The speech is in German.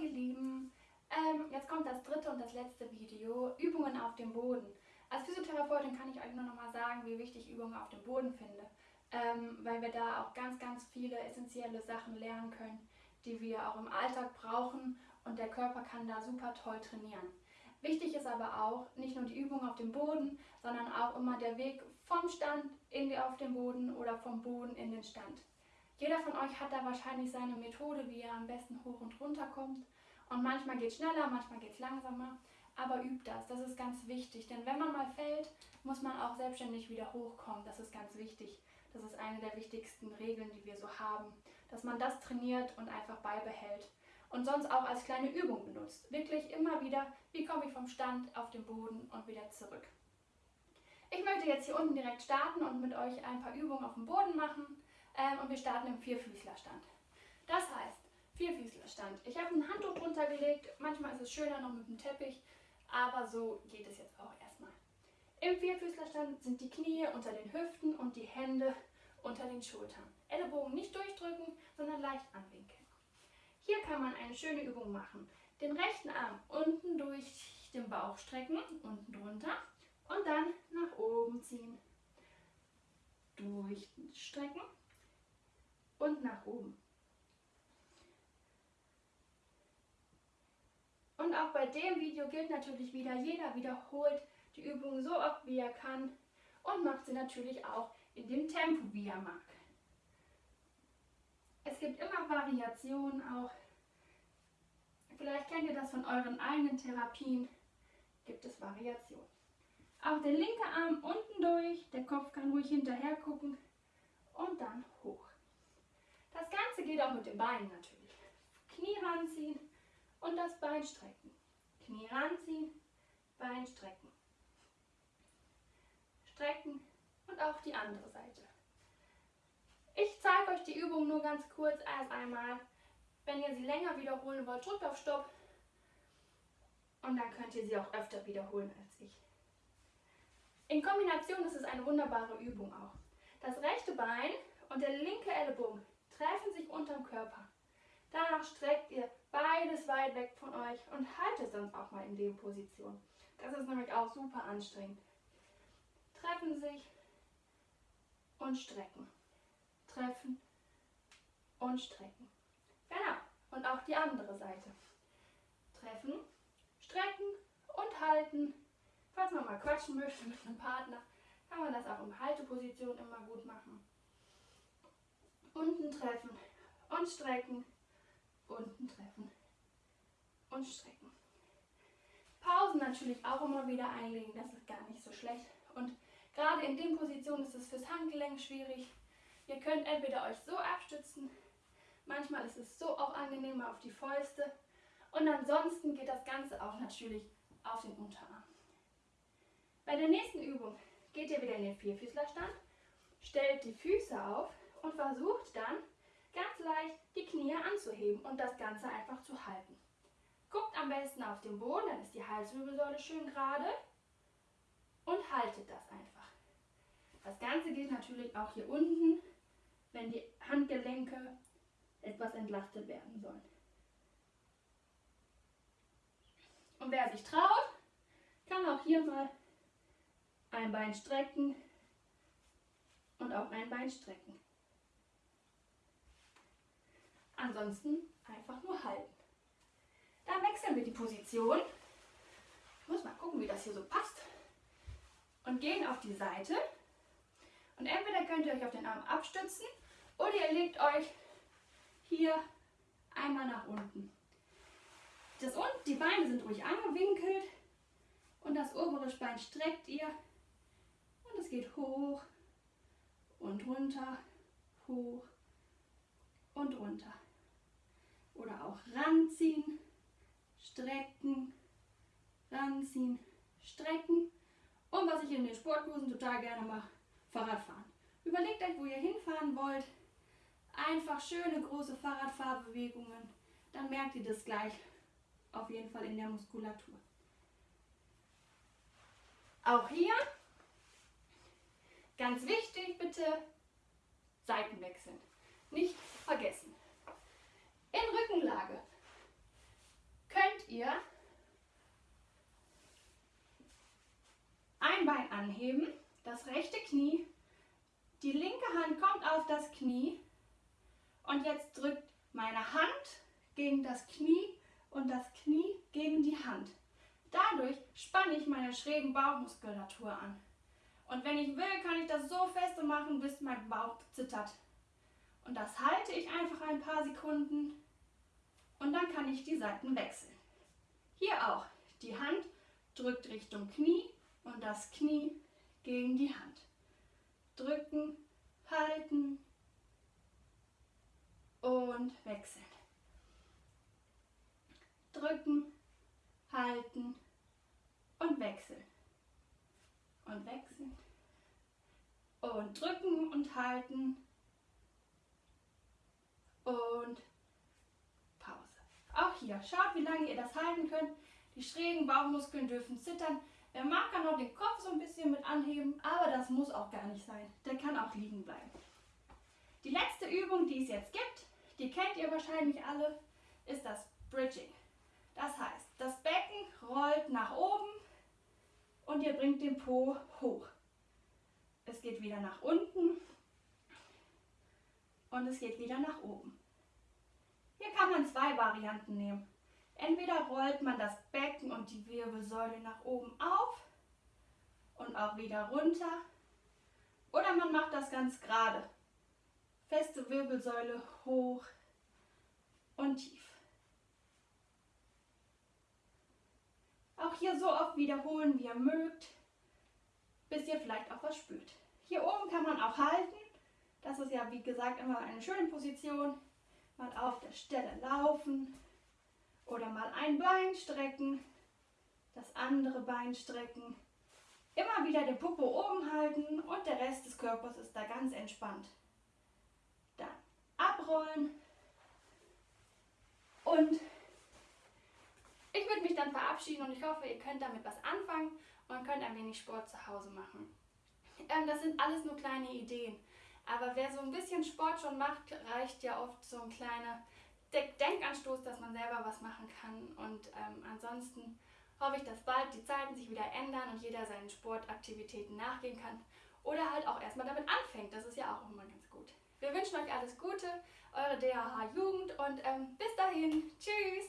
ihr Lieben, ähm, jetzt kommt das dritte und das letzte Video, Übungen auf dem Boden. Als Physiotherapeutin kann ich euch nur noch mal sagen, wie wichtig ich Übungen auf dem Boden finde, ähm, weil wir da auch ganz, ganz viele essentielle Sachen lernen können, die wir auch im Alltag brauchen und der Körper kann da super toll trainieren. Wichtig ist aber auch nicht nur die Übung auf dem Boden, sondern auch immer der Weg vom Stand in die, auf den Boden oder vom Boden in den Stand. Jeder von euch hat da wahrscheinlich seine Methode, wie er am besten hoch und runter kommt. Und manchmal geht es schneller, manchmal geht es langsamer. Aber übt das, das ist ganz wichtig. Denn wenn man mal fällt, muss man auch selbstständig wieder hochkommen. Das ist ganz wichtig. Das ist eine der wichtigsten Regeln, die wir so haben. Dass man das trainiert und einfach beibehält. Und sonst auch als kleine Übung benutzt. Wirklich immer wieder, wie komme ich vom Stand auf den Boden und wieder zurück. Ich möchte jetzt hier unten direkt starten und mit euch ein paar Übungen auf dem Boden machen. Ähm, und wir starten im Vierfüßlerstand. Das heißt, Vierfüßlerstand. Ich habe ein Handtuch drunter gelegt. Manchmal ist es schöner noch mit dem Teppich, aber so geht es jetzt auch erstmal. Im Vierfüßlerstand sind die Knie unter den Hüften und die Hände unter den Schultern. Ellenbogen nicht durchdrücken, sondern leicht anwinkeln. Hier kann man eine schöne Übung machen. Den rechten Arm unten durch den Bauch strecken, unten drunter und dann nach oben ziehen. Durchstrecken und nach oben. Und auch bei dem Video gilt natürlich wieder, jeder wiederholt die Übung so oft wie er kann und macht sie natürlich auch in dem Tempo, wie er mag. Es gibt immer Variationen auch. Vielleicht kennt ihr das von euren eigenen Therapien. Gibt es Variationen. Auch der linke Arm unten durch, der Kopf kann ruhig hinterher gucken und dann hoch. Geht auch mit den Beinen natürlich. Knie ranziehen und das Bein strecken. Knie ranziehen, Bein strecken. Strecken und auch die andere Seite. Ich zeige euch die Übung nur ganz kurz erst einmal. Wenn ihr sie länger wiederholen wollt, drückt auf Stopp und dann könnt ihr sie auch öfter wiederholen als ich. In Kombination ist es eine wunderbare Übung auch. Das rechte Bein und der linke Ellenbogen treffen sich unterm Körper. Danach streckt ihr beides weit weg von euch und haltet sonst auch mal in der Position. Das ist nämlich auch super anstrengend. Treffen sich und strecken. Treffen und strecken. Genau. Und auch die andere Seite. Treffen, strecken und halten. Falls man mal quatschen möchte mit einem Partner, kann man das auch in Halteposition immer gut machen unten treffen und strecken, unten treffen und strecken. Pausen natürlich auch immer wieder einlegen, das ist gar nicht so schlecht. Und gerade in den Positionen ist es fürs Handgelenk schwierig. Ihr könnt entweder euch so abstützen, manchmal ist es so auch angenehmer auf die Fäuste. Und ansonsten geht das Ganze auch natürlich auf den Unterarm. Bei der nächsten Übung geht ihr wieder in den Vierfüßlerstand, stellt die Füße auf und versucht dann ganz leicht die Knie anzuheben und das Ganze einfach zu halten. Guckt am besten auf den Boden, dann ist die Halswirbelsäule schön gerade und haltet das einfach. Das Ganze geht natürlich auch hier unten, wenn die Handgelenke etwas entlastet werden sollen. Und wer sich traut, kann auch hier mal ein Bein strecken und auch ein Bein strecken. Ansonsten einfach nur halten. Dann wechseln wir die Position. Ich muss mal gucken, wie das hier so passt. Und gehen auf die Seite. Und entweder könnt ihr euch auf den Arm abstützen oder ihr legt euch hier einmal nach unten. Das unten, die Beine sind ruhig angewinkelt und das obere Bein streckt ihr und es geht hoch und runter, hoch und runter. Oder auch ranziehen, strecken, ranziehen, strecken. Und was ich in den Sportkursen total gerne mache, Fahrradfahren. Überlegt euch, wo ihr hinfahren wollt. Einfach schöne große Fahrradfahrbewegungen. Dann merkt ihr das gleich auf jeden Fall in der Muskulatur. Auch hier, ganz wichtig bitte, Seiten wechseln. Nicht vergessen. In Rückenlage. wir ein Bein anheben, das rechte Knie, die linke Hand kommt auf das Knie und jetzt drückt meine Hand gegen das Knie und das Knie gegen die Hand. Dadurch spanne ich meine schrägen Bauchmuskulatur an. Und wenn ich will, kann ich das so feste machen, bis mein Bauch zittert. Und das halte ich einfach ein paar Sekunden und dann kann ich die Seiten wechseln. Hier auch. Die Hand drückt Richtung Knie und das Knie gegen die Hand. Drücken, halten und wechseln. Drücken, halten und wechseln. Und wechseln. Und drücken und halten. Und. Auch hier, schaut, wie lange ihr das halten könnt. Die schrägen Bauchmuskeln dürfen zittern. Wer mag, kann auch den Kopf so ein bisschen mit anheben, aber das muss auch gar nicht sein. Der kann auch liegen bleiben. Die letzte Übung, die es jetzt gibt, die kennt ihr wahrscheinlich alle, ist das Bridging. Das heißt, das Becken rollt nach oben und ihr bringt den Po hoch. Es geht wieder nach unten und es geht wieder nach oben. Hier kann man zwei Varianten nehmen. Entweder rollt man das Becken und die Wirbelsäule nach oben auf und auch wieder runter. Oder man macht das ganz gerade. Feste Wirbelsäule hoch und tief. Auch hier so oft wiederholen, wie ihr mögt, bis ihr vielleicht auch was spürt. Hier oben kann man auch halten. Das ist ja, wie gesagt, immer eine schöne Position. Mal auf der Stelle laufen oder mal ein Bein strecken, das andere Bein strecken. Immer wieder den Popo oben halten und der Rest des Körpers ist da ganz entspannt. Dann abrollen und ich würde mich dann verabschieden und ich hoffe, ihr könnt damit was anfangen und könnt ein wenig Sport zu Hause machen. Ähm, das sind alles nur kleine Ideen. Aber wer so ein bisschen Sport schon macht, reicht ja oft so ein kleiner Denkanstoß, dass man selber was machen kann. Und ähm, ansonsten hoffe ich, dass bald die Zeiten sich wieder ändern und jeder seinen Sportaktivitäten nachgehen kann. Oder halt auch erstmal damit anfängt. Das ist ja auch immer ganz gut. Wir wünschen euch alles Gute, eure DHH Jugend und ähm, bis dahin. Tschüss!